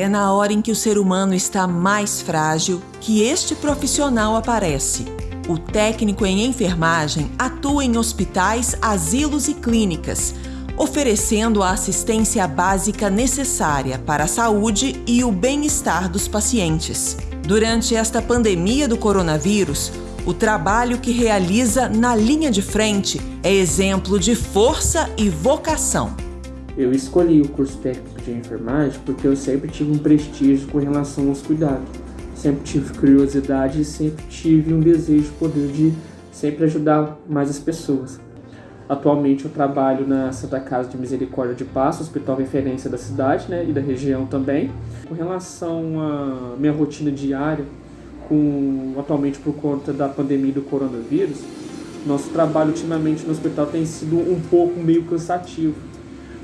É na hora em que o ser humano está mais frágil que este profissional aparece. O técnico em enfermagem atua em hospitais, asilos e clínicas, oferecendo a assistência básica necessária para a saúde e o bem-estar dos pacientes. Durante esta pandemia do coronavírus, o trabalho que realiza na linha de frente é exemplo de força e vocação. Eu escolhi o curso técnico de enfermagem porque eu sempre tive um prestígio com relação aos cuidados. Sempre tive curiosidade e sempre tive um desejo de poder de sempre ajudar mais as pessoas. Atualmente eu trabalho na Santa Casa de Misericórdia de Passo, hospital referência da cidade né, e da região também. Com relação à minha rotina diária, com, atualmente por conta da pandemia do coronavírus, nosso trabalho ultimamente no hospital tem sido um pouco meio cansativo,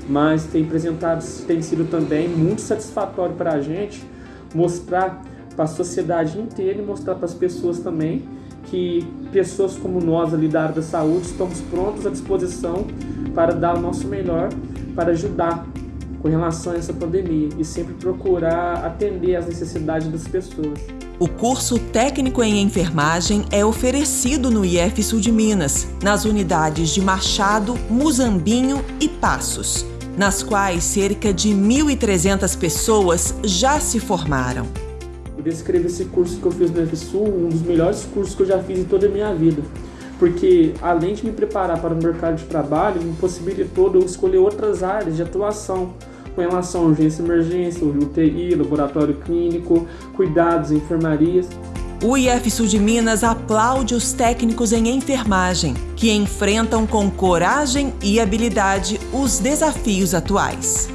mas tem apresentado, tem sido também muito satisfatório para a gente mostrar para a sociedade inteira e mostrar para as pessoas também que pessoas como nós ali da área da saúde estamos prontos à disposição para dar o nosso melhor para ajudar com relação a essa pandemia e sempre procurar atender às necessidades das pessoas. O curso técnico em enfermagem é oferecido no IF Sul de Minas, nas unidades de Machado, Muzambinho e Passos, nas quais cerca de 1.300 pessoas já se formaram. Eu descrevo esse curso que eu fiz no IF Sul, um dos melhores cursos que eu já fiz em toda a minha vida, porque além de me preparar para o mercado de trabalho, me possibilitou eu escolher outras áreas de atuação, com relação a urgência e emergência, UTI, laboratório clínico, cuidados, enfermarias. O IF Sul de Minas aplaude os técnicos em enfermagem, que enfrentam com coragem e habilidade os desafios atuais.